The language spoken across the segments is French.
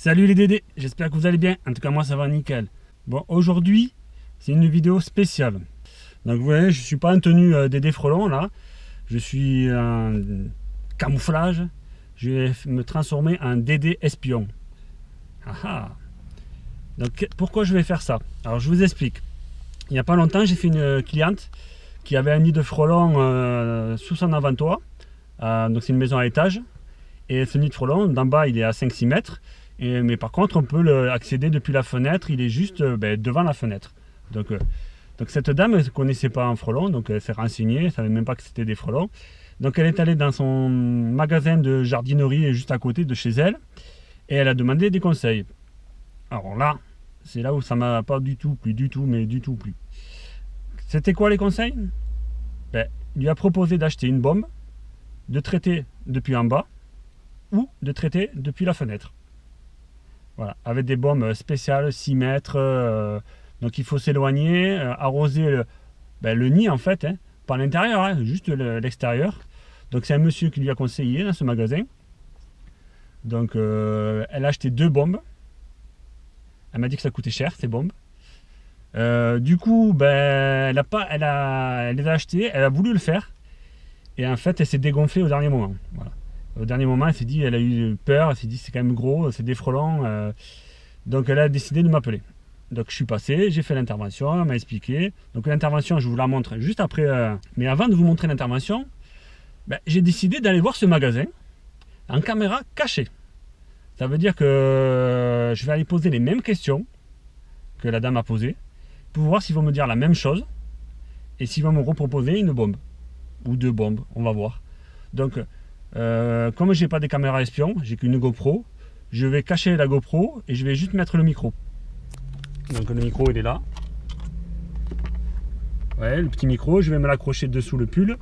Salut les Dédés, j'espère que vous allez bien. En tout cas, moi ça va nickel. Bon, aujourd'hui, c'est une vidéo spéciale. Donc, vous voyez, je ne suis pas en tenue euh, Dédé Frelon là. Je suis en camouflage. Je vais me transformer en Dédé espion. Ah ah. Donc, pourquoi je vais faire ça? Alors, je vous explique. Il n'y a pas longtemps, j'ai fait une cliente qui avait un nid de frelons euh, sous son avant-toit. Euh, donc, c'est une maison à étage. Et ce nid de frelons, d'en bas, il est à 5-6 mètres mais par contre, on peut le accéder depuis la fenêtre, il est juste euh, ben, devant la fenêtre. Donc, euh, cette dame, ne connaissait pas un frelon, donc elle s'est renseignée, elle ne savait même pas que c'était des frelons. Donc elle est allée dans son magasin de jardinerie juste à côté de chez elle, et elle a demandé des conseils. Alors là, c'est là où ça m'a pas du tout plu, du tout, mais du tout plu. C'était quoi les conseils? Ben, Il lui a proposé d'acheter une bombe, de traiter depuis en bas, ou de traiter depuis la fenêtre. Voilà, avec des bombes spéciales, 6 mètres. Euh, donc il faut s'éloigner, euh, arroser ben, le, nid en fait, hein, pas l'intérieur, hein, juste l'extérieur. Donc c'est un monsieur qui lui a conseillé dans ce magasin. Donc euh, elle a acheté deux bombes. Elle m'a dit que ça coûtait cher ces bombes. du coup, ben, elle, a pas, elle, a, elle les a achetées, elle a voulu le faire. Et en fait, elle s'est dégonflée au dernier moment. Au dernier moment, elle s'est dit, elle a eu peur, elle s'est dit c'est quand même gros, c'est des frelons. Euh. donc elle a décidé de m'appeler. Donc je suis passé, j'ai fait l'intervention, elle m'a expliqué. Donc l'intervention, je vous la montre juste après. Euh. mais avant de vous montrer l'intervention, ben, j'ai décidé d'aller voir ce magasin en caméra cachée. Ça veut dire que je vais aller poser les mêmes questions que la dame a posées pour voir s'ils vont me dire la même chose et s'ils vont me reproposer une bombe ou deux bombes, on va voir. Donc euh, comme j'ai pas de caméra espion, j'ai qu'une GoPro, je vais cacher la GoPro et je vais juste mettre le micro. Donc le micro il est là. Ouais, le petit micro, je vais me l'accrocher dessous le pull.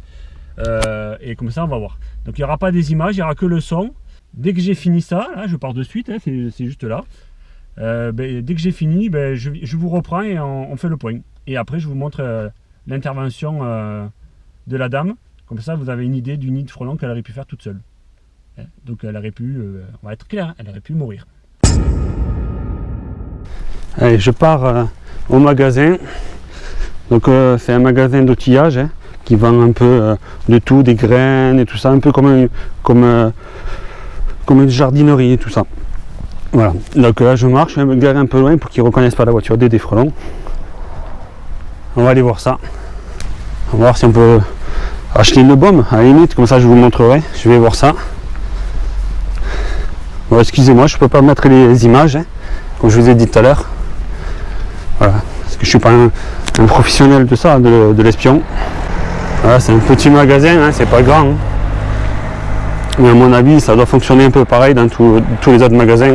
Euh, et comme ça on va voir. Donc il n'y aura pas des images, il n'y aura que le son. Dès que j'ai fini ça, là je pars de suite, hein, c'est juste là. Euh, ben, dès que j'ai fini, ben, je, vous reprends et on, fait le point. Et après je vous montre l'intervention de la dame comme ça, vous avez une idée du nid de frelon qu'elle aurait pu faire toute seule. Hein, donc elle aurait pu, euh, on va être clair, elle aurait pu mourir. Allez, je pars euh, au magasin. Donc euh, c'est un magasin d'outillage hein, qui vend un peu de tout, des graines et tout ça, un peu comme une jardinerie et tout ça. Voilà, donc là je marche, je vais me garer un peu loin pour qu'ils ne reconnaissent pas la voiture des, des frelons. On va aller voir ça. On va voir si on peut acheter une bombe à la limite, comme ça je vous montrerai. Je vais voir ça. Bon, excusez-moi, je peux pas mettre les images, hein, comme je vous ai dit tout à l'heure. Parce que je suis pas un, professionnel de ça, de, l'espion. Voilà, c'est un petit magasin, hein, c'est pas grand. Hein. Mais à mon avis, ça doit fonctionner un peu pareil dans tous les autres magasins.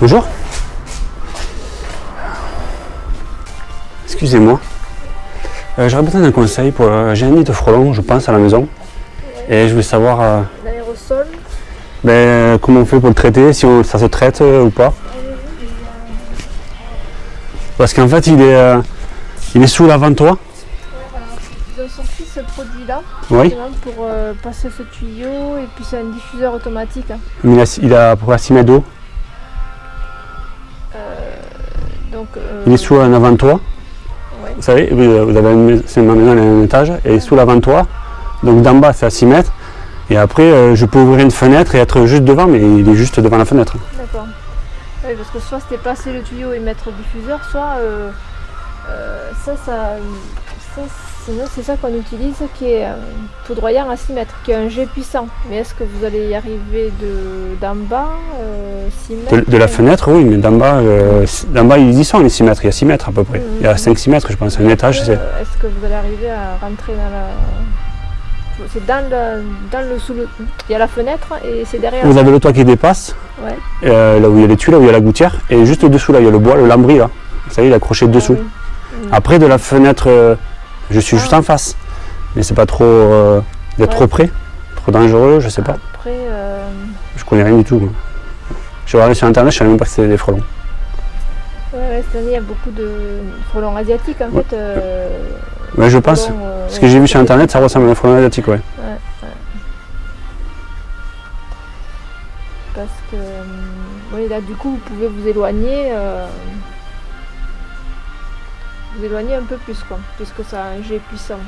Bonjour. Excusez-moi. Euh, j'aurais besoin d'un conseil pour. Euh, j'ai un nid de frelons, je pense, à la maison. Et je veux savoir. Euh, L'aérosol ben, Comment on fait pour le traiter, si ça se traite ou pas. Parce qu'en fait, il est, il est sous l'avant-toit. Ils ont sorti ce produit-là oui. pour passer ce tuyau et puis c'est un diffuseur automatique. Hein. Il a, il a pour 6 mètres d'eau. il est sous un avant-toit. Vous savez, vous avez c'est ma maison, elle un étage, et sous l'avant-toit, donc d'en bas c'est à 6 mètres, et après euh, je peux ouvrir une fenêtre et être juste devant, mais il est juste devant la fenêtre. D'accord. Oui, parce que soit c'était passer le tuyau et mettre le diffuseur, soit euh, euh, ça, ça, ça c'est ça qu'on utilise qui est un poudroyant à 6 mètres, qui est un jet puissant. Mais est-ce que vous allez y arriver d'en bas, 6 euh, mètres de, la fenêtre, oui, mais d'en bas, euh, bas, ils y sont les 6 mètres, il y a 6 mètres à peu près. Il y a 5-6 mètres, je pense, un étage. Est-ce que vous allez arriver à rentrer dans la... C'est dans le, dans le sous le... Il y a la fenêtre et c'est derrière. Vous avez le toit qui dépasse, ouais. Euh, là où il y a les tuiles, là où il y a la gouttière, et juste dessous là, il y a le bois, le lambris là. Vous savez, il est accroché ah dessous. Après, de la fenêtre je suis juste en face. Mais c'est pas trop euh, d'être trop près, trop dangereux, je sais pas. Après, euh... Je connais rien du tout. Je vais aller sur internet, je savais même pas que c'était des frelons. Ouais, cette année il y a beaucoup de frelons asiatiques en fait. Euh, ouais, je pense. Euh, Ce que j'ai vu sur internet, ça ressemble à un frelon asiatique, ouais. parce que oui, là du coup vous pouvez vous éloigner vous éloigner un peu plus quoi, puisque ça a un jet puissant.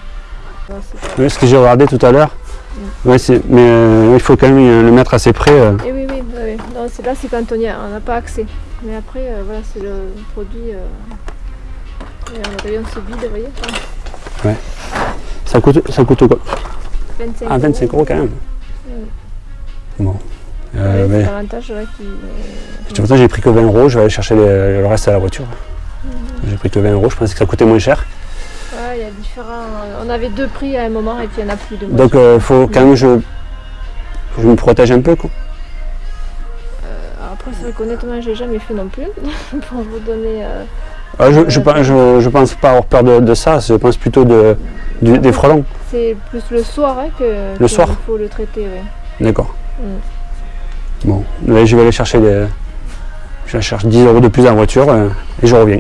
Non, Oui, ce que j'ai regardé tout à l'heure. Mm. Ouais, mais euh, il faut quand même euh, le mettre assez près. euh. Et oui, oui, oui. Non, c'est là, c'est quand on a- on n'a pas accès. Mais après, euh, voilà, c'est le produit. Et on rayon se vide, vous voyez enfin, Ça coûte, ça coûte quoi? 25 Ah, 25 euros quand même. Mm. Bon. Ouais, Euh, mais, c'est l'avantage ouais, qui. j'ai pris que 20 euros. Je vais aller chercher les- le reste à la voiture. J'ai pris que 20 euros. Je pensais que ça coûtait moins cher. Ouais, il y a différents. On avait deux prix à un moment et puis il n'y en a plus de Donc il faut quand même que je, je me protège un peu. Quoi. Alors après, c'est vrai qu'honnêtement, j'ai jamais fait non plus. pour vous donner. euh, Ah, je, je, pense- je, je pense pas avoir peur de, de ça. Je pense plutôt de, du- des frelons. C'est plus le soir hein, que. Le soir Il faut le traiter, ouais. D'accord. Mm. Bon, là, je vais aller chercher les. Je cherche 10 euros de plus en voiture euh, et je reviens.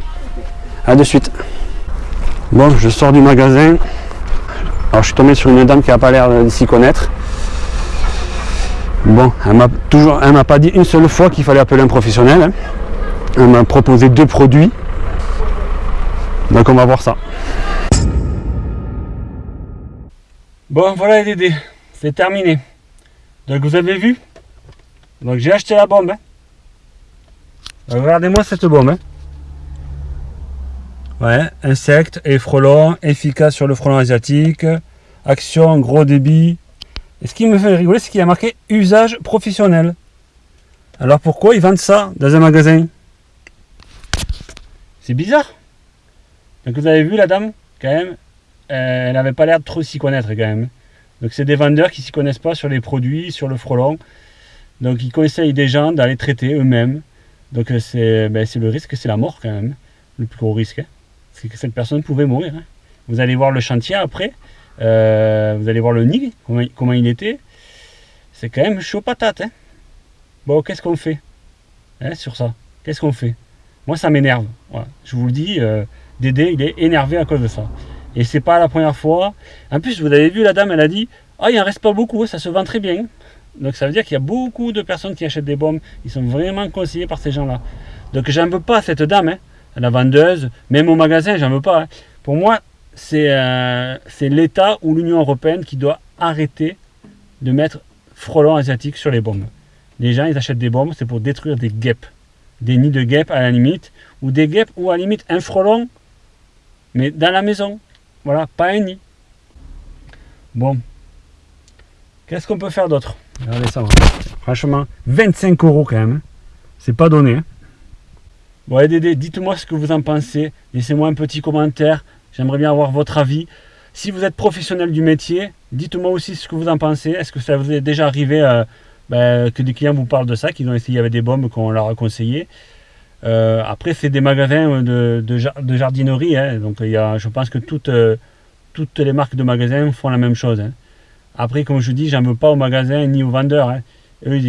A de suite. Bon, je sors du magasin. Alors, je suis tombé sur une dame qui n'a pas l'air de s'y connaître. Bon, elle m'a toujours, elle m'a pas dit une seule fois qu'il fallait appeler un professionnel. Elle m'a proposé deux produits. Donc, on va voir ça. Bon, voilà les Dédés, c'est terminé. Donc vous avez vu? Donc j'ai acheté la bombe. hein. Regardez-moi cette bombe. hein. Ouais, insectes et frelons, efficace sur le frelon asiatique, action, gros débit. Et ce qui me fait rigoler, c'est qu'il y a marqué usage professionnel. Alors pourquoi ils vendent ça dans un magasin? C'est bizarre. Donc vous avez vu la dame, quand même, euh, elle n'avait pas l'air de trop s'y connaître quand même. Donc c'est des vendeurs qui s'y connaissent pas sur les produits, sur le frelon. Donc ils conseillent des gens d'aller traiter eux-mêmes. Donc euh, c'est ben, c'est le risque, c'est la mort quand même. Le plus gros risque. hein. C'est que cette personne pouvait mourir. hein. Vous allez voir le chantier après. Euh, vous allez voir le nid, comment, il- était. C'est quand même chaud patate. hein. Bon, qu'est-ce qu'on fait hein, sur ça? Qu'est-ce qu'on fait? Moi, ça m'énerve. Je vous le dis, euh, Dédé, il est énervé à cause de ça. Et c'est pas la première fois. En plus, vous avez vu, la dame, elle a dit Ah, il en reste pas beaucoup, ça se vend très bien. Donc ça veut dire qu'il y a beaucoup de personnes qui achètent des bombes. Ils sont vraiment conseillés par ces gens-là. Donc j'en veux pas cette dame, hein, la vendeuse, même au magasin, j'en veux pas. hein. Pour moi, c'est euh, c'est l'État ou l'Union Européenne qui doit arrêter de mettre frelons asiatiques sur les bombes. Les gens, ils achètent des bombes, c'est pour détruire des guêpes. Des nids de guêpes à la limite, ou des guêpes, ou à la limite un frelon, mais dans la maison. Voilà, pas un nid. Bon. Qu'est-ce qu'on peut faire d'autre? Regardez ça. voilà. Franchement, 25 euros quand même. hein. C'est pas donné. hein. Bon, allez, Dédé, dites-moi ce que vous en pensez. Laissez-moi un petit commentaire. J'aimerais bien avoir votre avis. Si vous êtes professionnel du métier, dites-moi aussi ce que vous en pensez. Est-ce que ça vous est déjà arrivé euh, ben, que des clients vous parlent de ça, qu'ils ont essayé avec des bombes qu'on leur a conseillé Euh, Après, c'est des magasins de, de jar- de jardinerie. hein. donc, il y a, je pense que toutes, euh, les marques de magasins font la même chose. hein. Après, comme je vous dis, j'en veux pas aux magasins ni aux vendeurs. hein. Eux,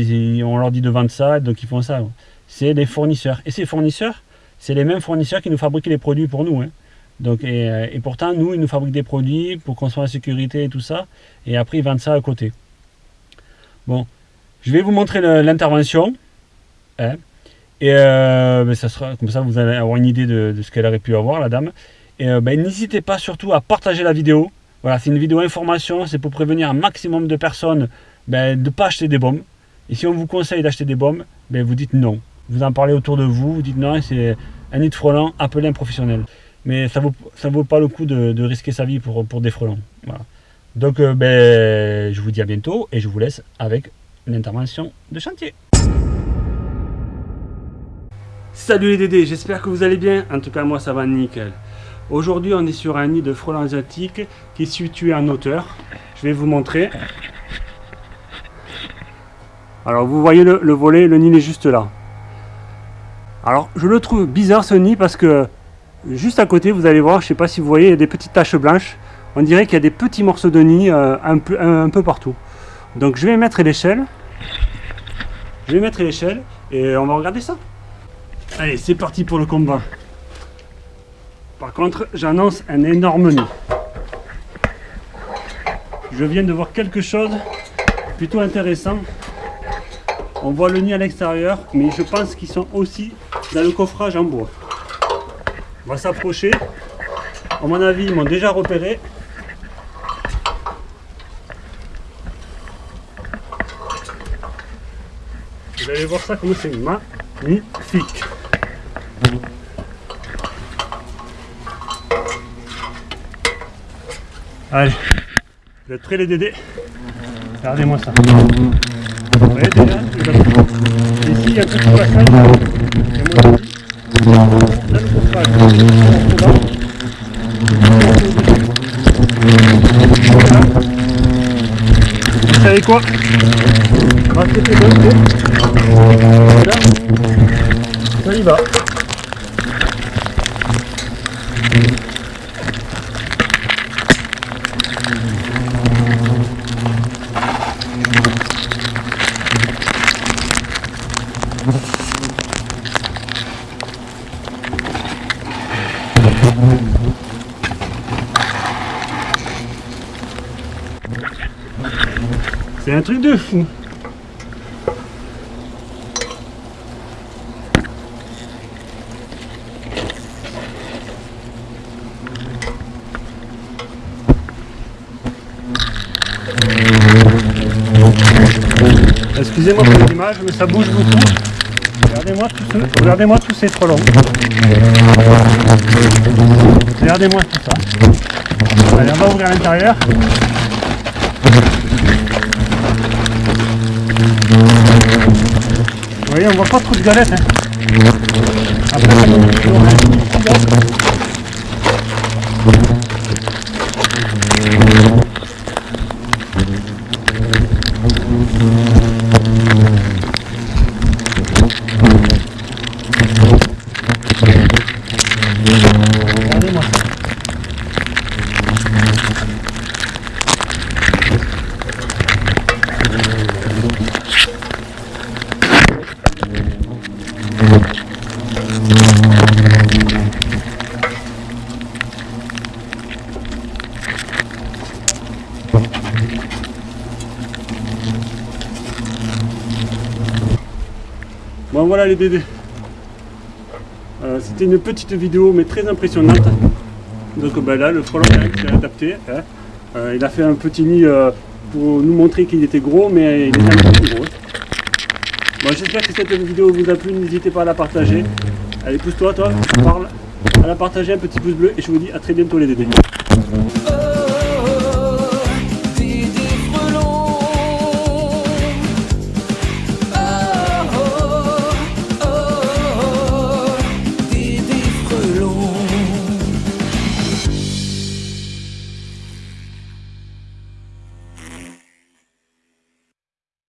on leur dit de vendre ça, donc ils font ça. C'est les fournisseurs. Et ces fournisseurs, c'est les mêmes fournisseurs qui nous fabriquent les produits pour nous. hein. Donc, et, euh, et pourtant, nous, ils nous fabriquent des produits pour qu'on soit en sécurité et tout ça. Et après, ils vendent ça à côté. Bon, je vais vous montrer l'intervention. hein. et euh, ben, ça sera comme ça, vous allez avoir une idée de, ce qu'elle aurait pu avoir, la dame. Et euh, ben, n'hésitez pas surtout à partager la vidéo. Voilà, c'est une vidéo information, c'est pour prévenir un maximum de personnes ben, de ne pas acheter des bombes. Et si on vous conseille d'acheter des bombes, vous dites non. Vous en parlez autour de vous, vous dites non, c'est un nid de frelons, appelez un professionnel. Mais ça vaut, ça vaut pas le coup de, de risquer sa vie pour, pour des frelons. Voilà. Donc euh, ben, je vous dis à bientôt et je vous laisse avec l'intervention de chantier. Salut les Dédés, j'espère que vous allez bien. En tout cas, moi ça va nickel. Aujourd'hui, on est sur un nid de frelons asiatiques qui est situé en hauteur. Je vais vous montrer. Alors, vous voyez le, le volet, le nid est juste là. Alors, je le trouve bizarre ce nid parce que juste à côté, vous allez voir, je sais pas si vous voyez, il y a des petites taches blanches. On dirait qu'il y a des petits morceaux de nid euh, un, peu, un peu partout. Donc, je vais mettre l'échelle. Je vais mettre l'échelle et on va regarder ça. Allez, c'est parti pour le combat. Par contre, j'annonce un énorme nid. Je viens de voir quelque chose plutôt intéressant. On voit le nid à l'extérieur, mais je pense qu'ils sont aussi dans le coffrage en bois. On va s'approcher. À mon avis, ils m'ont déjà repéré. Vous allez voir ça comme c'est magnifique. Allez, vous êtes prêts les dédés? Regardez-moi ça. Vous voyez déjà Ici, il y a un petit passage. Vous savez quoi On va se faire deux Voilà. Ça y va. C'est un truc de fou. Excusez-moi pour l'image, mais ça bouge beaucoup. Regardez-moi tout ce... Regardez-moi tous ces frelons. Regardez-moi tout ça. Allez, on va ouvrir l'intérieur. Vous voyez, on voit pas trop de galettes. Hein. Après, ça Bon voilà les bébés. Euh, C'était une petite vidéo mais très impressionnante. Donc ben là le frelon s'est adapté. hein. Euh, il a fait un petit nid euh, pour nous montrer qu'il était gros mais il est un peu plus gros. Bon j'espère que cette vidéo vous a plu, n'hésitez pas à la partager. Allez pousse-toi toi, parle. À la partager, un petit pouce bleu et je vous dis à très bientôt les bébés.